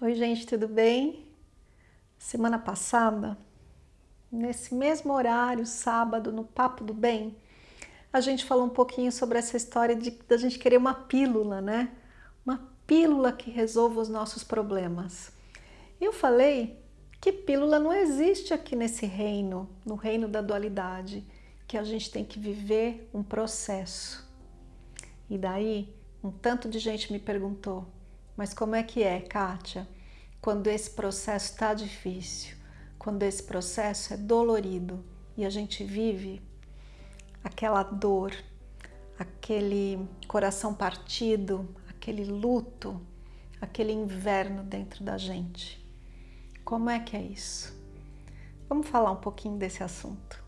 Oi gente, tudo bem? Semana passada, nesse mesmo horário, sábado, no Papo do Bem, a gente falou um pouquinho sobre essa história de da gente querer uma pílula, né? Uma pílula que resolva os nossos problemas. Eu falei que pílula não existe aqui nesse reino, no reino da dualidade, que a gente tem que viver um processo. E daí, um tanto de gente me perguntou, mas como é que é, Kátia, quando esse processo está difícil, quando esse processo é dolorido e a gente vive aquela dor, aquele coração partido, aquele luto, aquele inverno dentro da gente. Como é que é isso? Vamos falar um pouquinho desse assunto.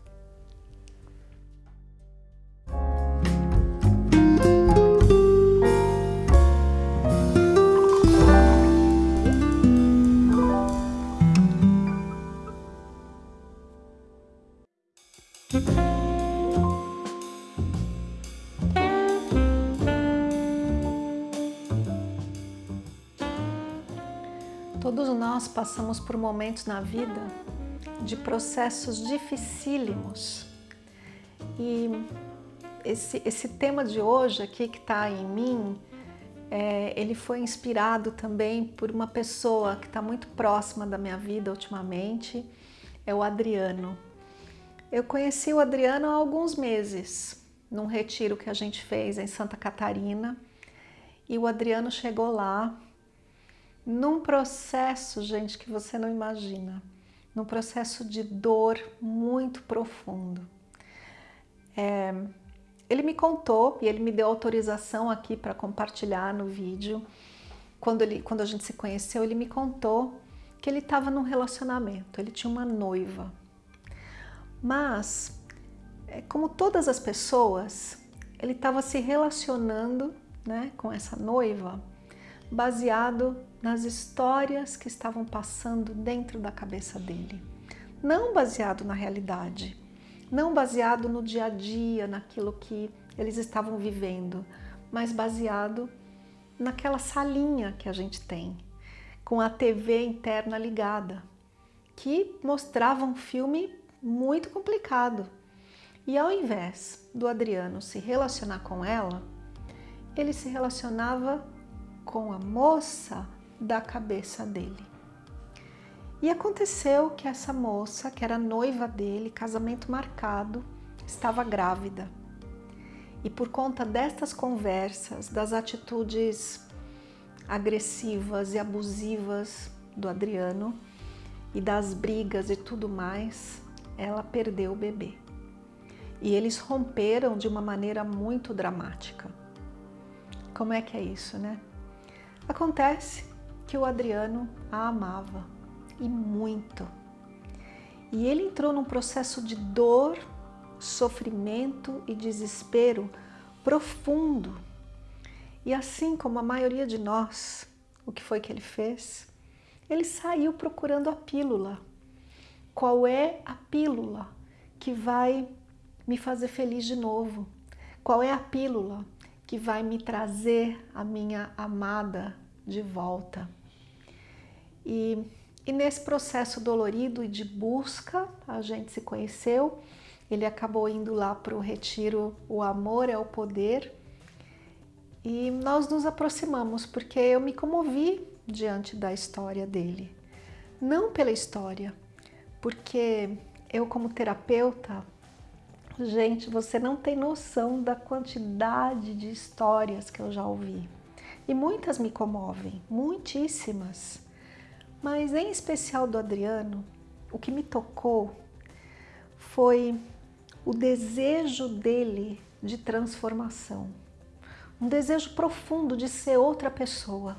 Todos nós passamos por momentos na vida de processos dificílimos. E esse, esse tema de hoje aqui que está em mim, é, ele foi inspirado também por uma pessoa que está muito próxima da minha vida ultimamente, é o Adriano. Eu conheci o Adriano há alguns meses, num retiro que a gente fez em Santa Catarina, e o Adriano chegou lá num processo, gente, que você não imagina, num processo de dor muito profundo. É, ele me contou e ele me deu autorização aqui para compartilhar no vídeo. Quando, ele, quando a gente se conheceu, ele me contou que ele estava num relacionamento, ele tinha uma noiva. Mas, é, como todas as pessoas, ele estava se relacionando né, com essa noiva baseado nas histórias que estavam passando dentro da cabeça dele. Não baseado na realidade, não baseado no dia a dia, naquilo que eles estavam vivendo, mas baseado naquela salinha que a gente tem, com a TV interna ligada, que mostrava um filme muito complicado. E ao invés do Adriano se relacionar com ela, ele se relacionava com a moça da cabeça dele. E aconteceu que essa moça, que era noiva dele, casamento marcado, estava grávida. E por conta destas conversas, das atitudes agressivas e abusivas do Adriano e das brigas e tudo mais, ela perdeu o bebê. E eles romperam de uma maneira muito dramática. Como é que é isso, né? Acontece que o Adriano a amava, e muito. E ele entrou num processo de dor, sofrimento e desespero profundo. E assim como a maioria de nós, o que foi que ele fez? Ele saiu procurando a pílula. Qual é a pílula que vai me fazer feliz de novo? Qual é a pílula que vai me trazer a minha amada de volta. E, e nesse processo dolorido e de busca, a gente se conheceu, ele acabou indo lá para o retiro O Amor é o Poder, e nós nos aproximamos, porque eu me comovi diante da história dele. Não pela história, porque eu como terapeuta, gente, você não tem noção da quantidade de histórias que eu já ouvi. E muitas me comovem, muitíssimas. Mas em especial do Adriano, o que me tocou foi o desejo dele de transformação. Um desejo profundo de ser outra pessoa.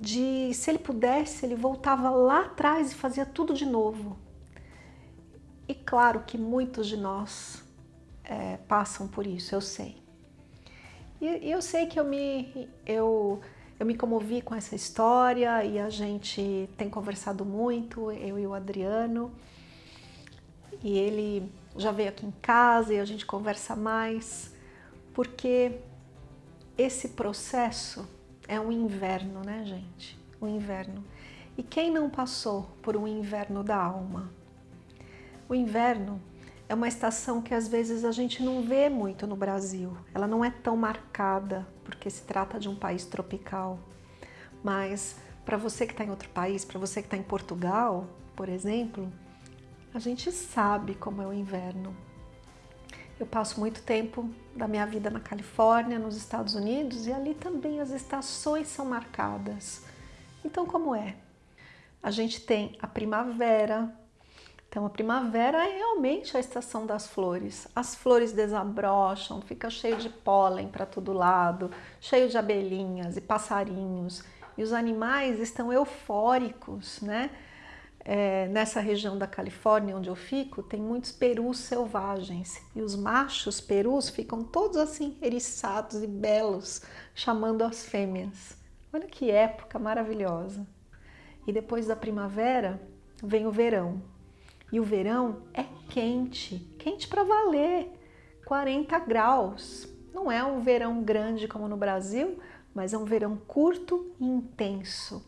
De, se ele pudesse, ele voltava lá atrás e fazia tudo de novo. E claro que muitos de nós é, passam por isso, eu sei. E, eu sei que eu me, eu, eu me comovi com essa história e a gente tem conversado muito, eu e o Adriano. E ele já veio aqui em casa e a gente conversa mais, porque esse processo é um inverno, né, gente? o inverno. E quem não passou por um inverno da alma? O inverno é uma estação que às vezes a gente não vê muito no Brasil. Ela não é tão marcada, porque se trata de um país tropical. Mas para você que está em outro país, para você que está em Portugal, por exemplo, a gente sabe como é o inverno. Eu passo muito tempo da minha vida na Califórnia, nos Estados Unidos, e ali também as estações são marcadas. Então, como é? A gente tem a primavera, então a primavera é realmente a estação das flores. As flores desabrocham, fica cheio de pólen para todo lado, cheio de abelhinhas e passarinhos. E os animais estão eufóricos, né? É, nessa região da Califórnia onde eu fico, tem muitos perus selvagens. E os machos perus ficam todos assim, eriçados e belos, chamando as fêmeas. Olha que época maravilhosa. E depois da primavera vem o verão. E o verão é quente, quente para valer, 40 graus. Não é um verão grande como no Brasil, mas é um verão curto e intenso.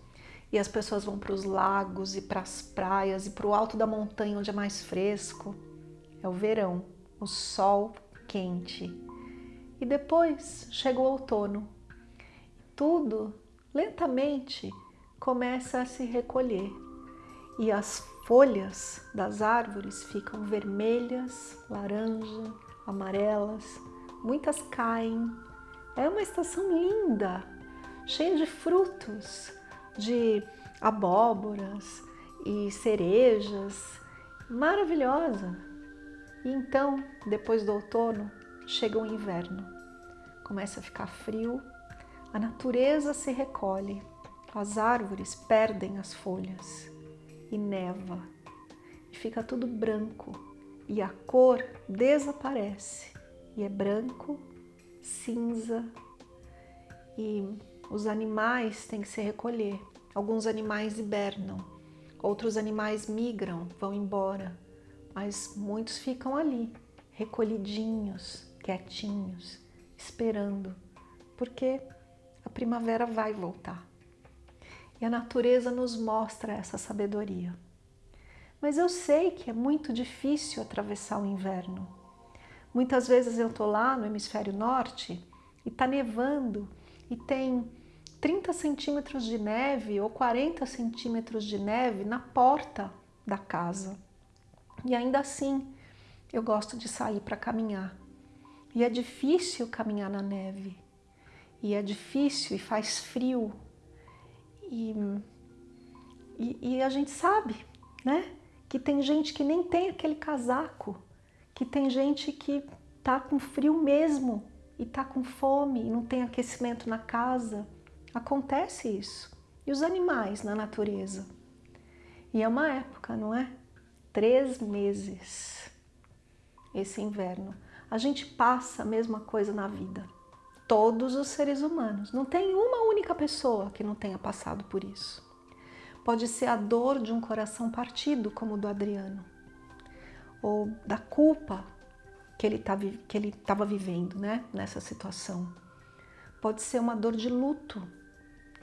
E as pessoas vão para os lagos e para as praias e para o alto da montanha onde é mais fresco. É o verão, o sol quente. E depois chega o outono. Tudo lentamente começa a se recolher e as folhas das árvores ficam vermelhas, laranja, amarelas, muitas caem. É uma estação linda, cheia de frutos, de abóboras e cerejas, maravilhosa. E então, depois do outono, chega o inverno. Começa a ficar frio, a natureza se recolhe as árvores perdem as folhas e neva. E fica tudo branco. E a cor desaparece. E é branco, cinza. E os animais têm que se recolher. Alguns animais hibernam, outros animais migram, vão embora, mas muitos ficam ali, recolhidinhos, quietinhos, esperando, porque a primavera vai voltar. E a natureza nos mostra essa sabedoria. Mas eu sei que é muito difícil atravessar o inverno. Muitas vezes eu estou lá no hemisfério norte e está nevando e tem 30 centímetros de neve ou 40 centímetros de neve na porta da casa. E ainda assim eu gosto de sair para caminhar. E é difícil caminhar na neve. E é difícil e faz frio e, e, e a gente sabe, né? Que tem gente que nem tem aquele casaco, que tem gente que tá com frio mesmo e tá com fome e não tem aquecimento na casa. Acontece isso. E os animais na natureza? E é uma época, não é? Três meses esse inverno. A gente passa a mesma coisa na vida todos os seres humanos. Não tem uma única pessoa que não tenha passado por isso. Pode ser a dor de um coração partido, como o do Adriano, ou da culpa que ele tá estava vivendo né, nessa situação. Pode ser uma dor de luto,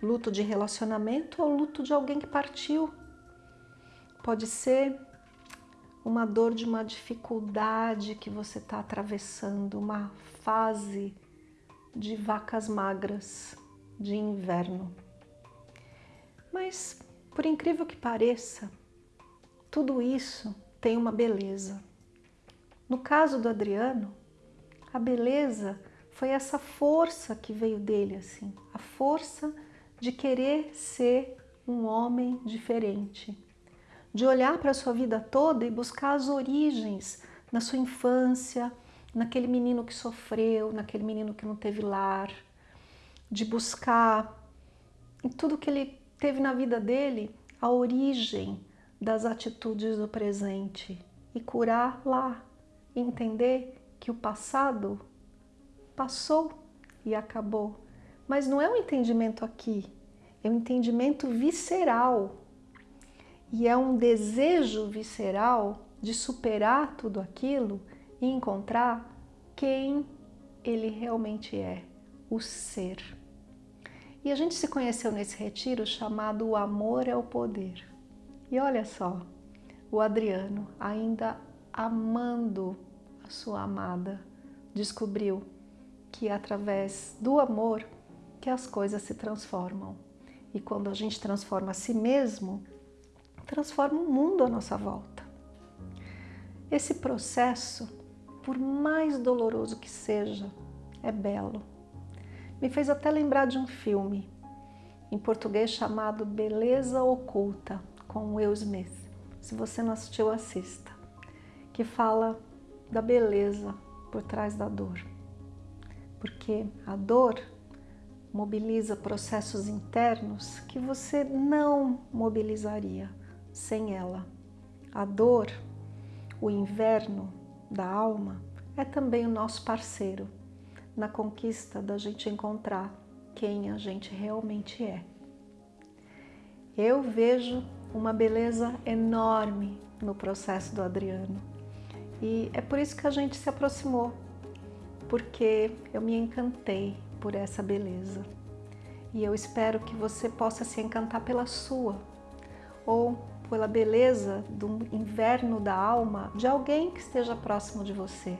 luto de relacionamento ou luto de alguém que partiu. Pode ser uma dor de uma dificuldade que você está atravessando, uma fase de vacas magras de inverno. Mas, por incrível que pareça, tudo isso tem uma beleza. No caso do Adriano, a beleza foi essa força que veio dele, assim, a força de querer ser um homem diferente, de olhar para a sua vida toda e buscar as origens na sua infância, naquele menino que sofreu, naquele menino que não teve lar, de buscar em tudo que ele teve na vida dele a origem das atitudes do presente e curar lá, e entender que o passado passou e acabou. Mas não é um entendimento aqui, é um entendimento visceral. E é um desejo visceral de superar tudo aquilo e encontrar quem ele realmente é, o ser. E a gente se conheceu nesse retiro chamado O Amor é o Poder. E olha só, o Adriano, ainda amando a sua amada, descobriu que é através do amor que as coisas se transformam. E quando a gente transforma a si mesmo, transforma o mundo à nossa volta. Esse processo, por mais doloroso que seja, é belo. Me fez até lembrar de um filme, em português chamado Beleza Oculta, com Will Smith. Se você não assistiu, assista. Que fala da beleza por trás da dor. Porque a dor mobiliza processos internos que você não mobilizaria sem ela. A dor, o inverno da alma, é também o nosso parceiro na conquista da gente encontrar quem a gente realmente é. Eu vejo uma beleza enorme no processo do Adriano e é por isso que a gente se aproximou, porque eu me encantei por essa beleza. E eu espero que você possa se encantar pela sua, ou pela beleza do inverno da alma de alguém que esteja próximo de você.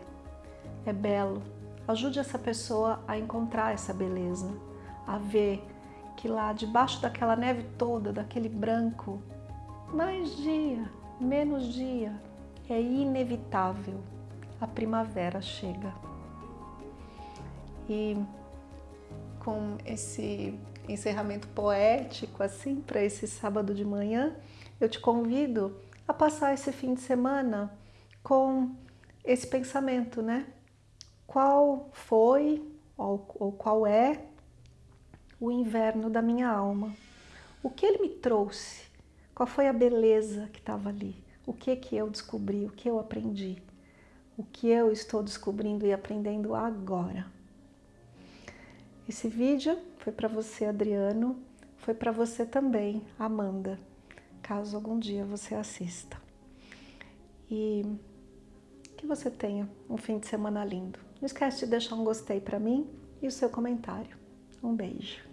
É belo. Ajude essa pessoa a encontrar essa beleza, a ver que lá debaixo daquela neve toda, daquele branco, mais dia, menos dia, é inevitável. A primavera chega. E com esse encerramento poético assim para esse sábado de manhã, eu te convido a passar esse fim de semana com esse pensamento, né? Qual foi ou, ou qual é o inverno da minha alma? O que ele me trouxe? Qual foi a beleza que estava ali? O que que eu descobri? O que eu aprendi? O que eu estou descobrindo e aprendendo agora? Esse vídeo foi para você, Adriano, foi para você também, Amanda, caso algum dia você assista. E que você tenha um fim de semana lindo. Não esquece de deixar um gostei para mim e o seu comentário. Um beijo.